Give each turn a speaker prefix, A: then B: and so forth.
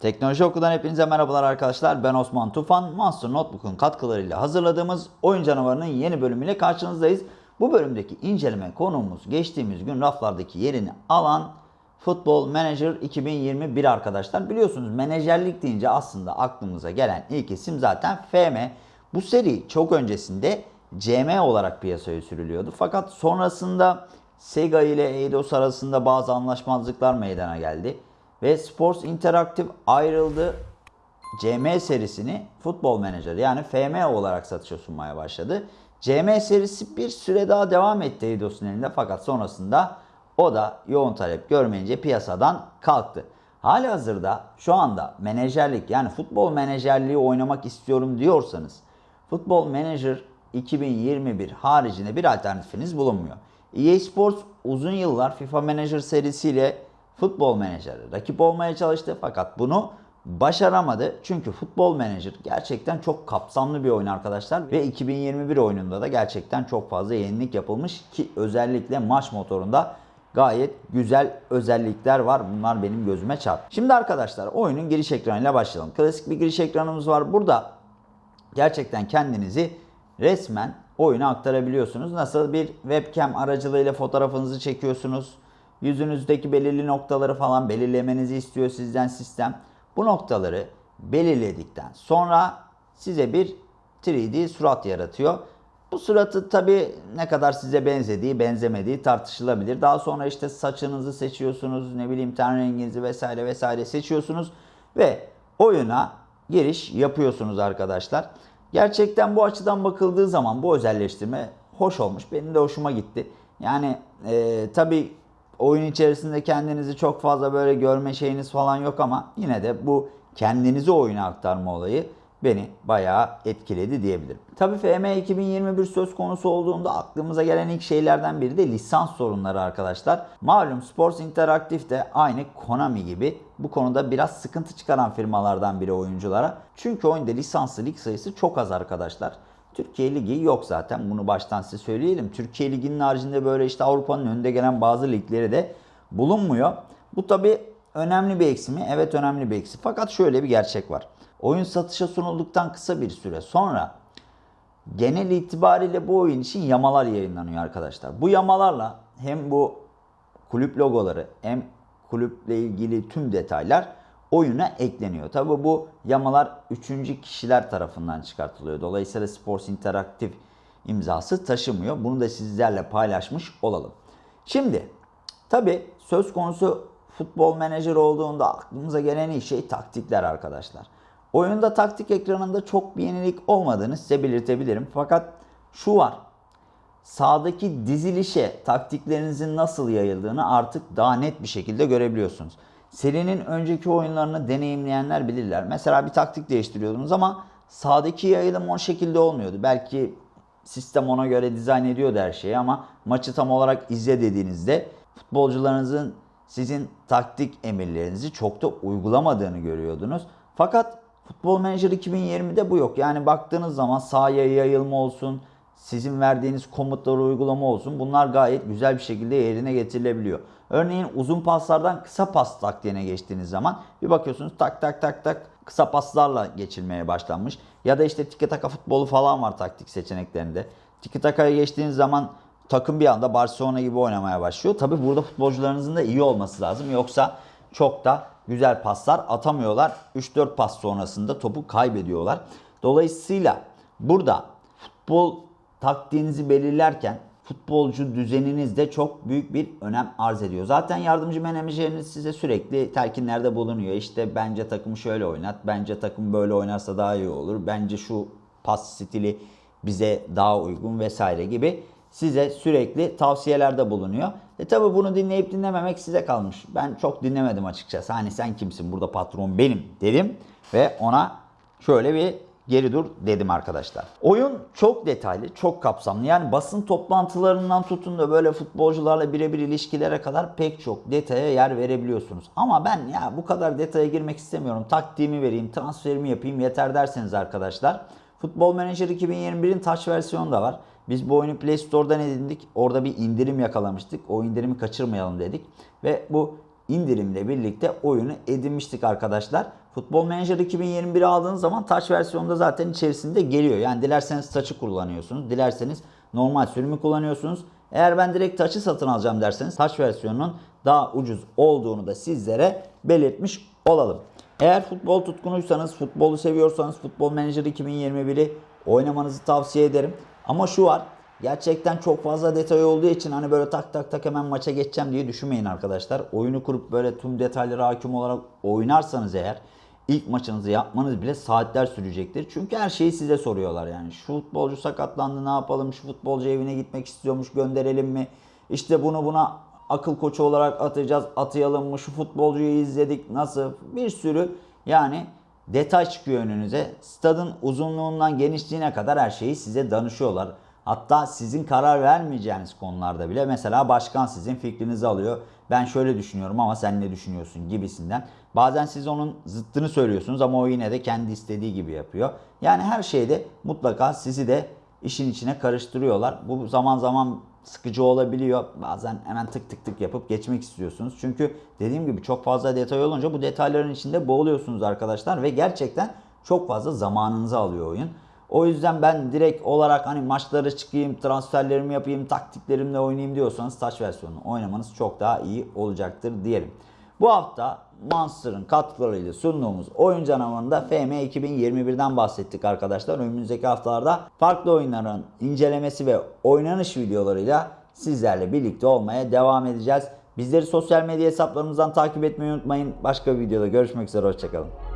A: Teknoloji Oku'dan hepinize merhabalar arkadaşlar. Ben Osman Tufan. Monster Notebook'un katkılarıyla hazırladığımız Oyun Canavarı'nın yeni bölümüyle karşınızdayız. Bu bölümdeki inceleme konuğumuz geçtiğimiz gün raflardaki yerini alan Football Manager 2021 arkadaşlar. Biliyorsunuz menajerlik deyince aslında aklımıza gelen ilk isim zaten FM. Bu seri çok öncesinde CM olarak piyasaya sürülüyordu. Fakat sonrasında Sega ile Eidos arasında bazı anlaşmazlıklar meydana geldi. Ve Sports Interactive ayrıldı. CM serisini Football Manager yani FM olarak satışa sunmaya başladı. CM serisi bir süre daha devam etti Eidos'un elinde fakat sonrasında o da yoğun talep görmeyince piyasadan kalktı. Hali hazırda şu anda menajerlik yani futbol menajerliği oynamak istiyorum diyorsanız Football Manager 2021 haricinde bir alternatifiniz bulunmuyor. EA Sports uzun yıllar FIFA Manager serisiyle Futbol Manager'ı rakip olmaya çalıştı fakat bunu başaramadı. Çünkü Futbol Manager gerçekten çok kapsamlı bir oyun arkadaşlar ve 2021 oyununda da gerçekten çok fazla yenilik yapılmış ki özellikle maç motorunda gayet güzel özellikler var. Bunlar benim gözüme çarptı. Şimdi arkadaşlar oyunun giriş ekranıyla başlayalım. Klasik bir giriş ekranımız var. Burada gerçekten kendinizi resmen oyuna aktarabiliyorsunuz. Nasıl bir webcam aracılığıyla fotoğrafınızı çekiyorsunuz. Yüzünüzdeki belirli noktaları falan belirlemenizi istiyor sizden sistem. Bu noktaları belirledikten sonra size bir 3D surat yaratıyor. Bu suratı tabi ne kadar size benzediği benzemediği tartışılabilir. Daha sonra işte saçınızı seçiyorsunuz, ne bileyim ten renginizi vesaire vesaire seçiyorsunuz ve oyuna giriş yapıyorsunuz arkadaşlar. Gerçekten bu açıdan bakıldığı zaman bu özelleştirme hoş olmuş. Benim de hoşuma gitti. Yani e, tabi oyun içerisinde kendinizi çok fazla böyle görme şeyiniz falan yok ama yine de bu kendinizi oyuna aktarma olayı beni bayağı etkiledi diyebilirim. Tabi FM 2021 söz konusu olduğunda aklımıza gelen ilk şeylerden biri de lisans sorunları arkadaşlar. Malum Sports Interactive de aynı Konami gibi bu konuda biraz sıkıntı çıkaran firmalardan biri oyunculara. Çünkü oyunda lisanslı lig sayısı çok az arkadaşlar. Türkiye Ligi yok zaten bunu baştan size söyleyelim. Türkiye Ligi'nin haricinde böyle işte Avrupa'nın önünde gelen bazı ligleri de bulunmuyor. Bu tabi önemli bir eksi? Evet önemli bir eksi. Fakat şöyle bir gerçek var. Oyun satışa sunulduktan kısa bir süre sonra genel itibariyle bu oyun için yamalar yayınlanıyor arkadaşlar. Bu yamalarla hem bu kulüp logoları hem kulüple ilgili tüm detaylar oyuna ekleniyor. Tabi bu yamalar üçüncü kişiler tarafından çıkartılıyor. Dolayısıyla Sports Interactive imzası taşımıyor. Bunu da sizlerle paylaşmış olalım. Şimdi tabi söz konusu futbol menajer olduğunda aklımıza gelen ilk şey taktikler arkadaşlar. Oyunda taktik ekranında çok bir yenilik olmadığını size belirtebilirim. Fakat şu var. Sağdaki dizilişe taktiklerinizin nasıl yayıldığını artık daha net bir şekilde görebiliyorsunuz. Serinin önceki oyunlarını deneyimleyenler bilirler. Mesela bir taktik değiştiriyordunuz ama sağdaki yayılım o şekilde olmuyordu. Belki sistem ona göre dizayn ediyordu her şeyi ama maçı tam olarak izle dediğinizde futbolcularınızın sizin taktik emirlerinizi çok da uygulamadığını görüyordunuz. Fakat Futbol Manager 2020'de bu yok. Yani baktığınız zaman sahaya yayılma olsun, sizin verdiğiniz komutları uygulama olsun bunlar gayet güzel bir şekilde yerine getirilebiliyor. Örneğin uzun paslardan kısa pas taktiğine geçtiğiniz zaman bir bakıyorsunuz tak tak tak tak kısa paslarla geçilmeye başlanmış. Ya da işte tiki taka futbolu falan var taktik seçeneklerinde. Tiki takaya geçtiğiniz zaman takım bir anda Barcelona gibi oynamaya başlıyor. Tabi burada futbolcularınızın da iyi olması lazım. Yoksa çok da güzel paslar atamıyorlar. 3-4 pas sonrasında topu kaybediyorlar. Dolayısıyla burada futbol taktiğinizi belirlerken futbolcu düzeniniz de çok büyük bir önem arz ediyor. Zaten yardımcı menajeriniz size sürekli telkinlerde bulunuyor. İşte bence takım şöyle oynat, bence takım böyle oynarsa daha iyi olur, bence şu pas stili bize daha uygun vesaire gibi size sürekli tavsiyelerde bulunuyor. E tabi bunu dinleyip dinlememek size kalmış. Ben çok dinlemedim açıkçası. Hani sen kimsin burada patron benim dedim ve ona şöyle bir geri dur dedim arkadaşlar. Oyun çok detaylı, çok kapsamlı. Yani basın toplantılarından tutun da böyle futbolcularla birebir ilişkilere kadar pek çok detaya yer verebiliyorsunuz. Ama ben ya bu kadar detaya girmek istemiyorum. Taktiğimi vereyim, transferimi yapayım yeter derseniz arkadaşlar. Futbol Manager 2021'in touch versiyonu da var. Biz bu oyunu Play Store'dan edindik. Orada bir indirim yakalamıştık. O indirimi kaçırmayalım dedik. Ve bu indirimle birlikte oyunu edinmiştik arkadaşlar. Futbol Manager 2021'i aldığınız zaman Touch versiyonda zaten içerisinde geliyor. Yani dilerseniz Touch'ı kullanıyorsunuz. Dilerseniz normal sürümü kullanıyorsunuz. Eğer ben direkt Touch'ı satın alacağım derseniz Touch versiyonunun daha ucuz olduğunu da sizlere belirtmiş olalım. Eğer futbol tutkunuysanız, futbolu seviyorsanız Futbol Manager 2021'i oynamanızı tavsiye ederim. Ama şu var, gerçekten çok fazla detay olduğu için hani böyle tak tak tak hemen maça geçeceğim diye düşünmeyin arkadaşlar. Oyunu kurup böyle tüm detaylara hakim olarak oynarsanız eğer ilk maçınızı yapmanız bile saatler sürecektir. Çünkü her şeyi size soruyorlar yani. Şu futbolcu sakatlandı ne yapalım, şu futbolcu evine gitmek istiyormuş gönderelim mi? İşte bunu buna akıl koçu olarak atacağız, atayalım mı? Şu futbolcuyu izledik nasıl? Bir sürü yani detay çıkıyor önünüze. Stadın uzunluğundan genişliğine kadar her şeyi size danışıyorlar. Hatta sizin karar vermeyeceğiniz konularda bile mesela başkan sizin fikrinizi alıyor. Ben şöyle düşünüyorum ama sen ne düşünüyorsun gibisinden. Bazen siz onun zıttını söylüyorsunuz ama o yine de kendi istediği gibi yapıyor. Yani her şeyde mutlaka sizi de işin içine karıştırıyorlar. Bu zaman zaman sıkıcı olabiliyor. Bazen hemen tık tık tık yapıp geçmek istiyorsunuz. Çünkü dediğim gibi çok fazla detay olunca bu detayların içinde boğuluyorsunuz arkadaşlar ve gerçekten çok fazla zamanınızı alıyor oyun. O yüzden ben direkt olarak hani maçlara çıkayım, transferlerimi yapayım, taktiklerimle oynayayım diyorsanız Touch versiyonunu oynamanız çok daha iyi olacaktır diyelim. Bu hafta Monster'ın katkılarıyla sunduğumuz oyun canavarında FM 2021'den bahsettik arkadaşlar. Önümüzdeki haftalarda farklı oyunların incelemesi ve oynanış videolarıyla sizlerle birlikte olmaya devam edeceğiz. Bizleri sosyal medya hesaplarımızdan takip etmeyi unutmayın. Başka bir videoda görüşmek üzere. Hoşçakalın.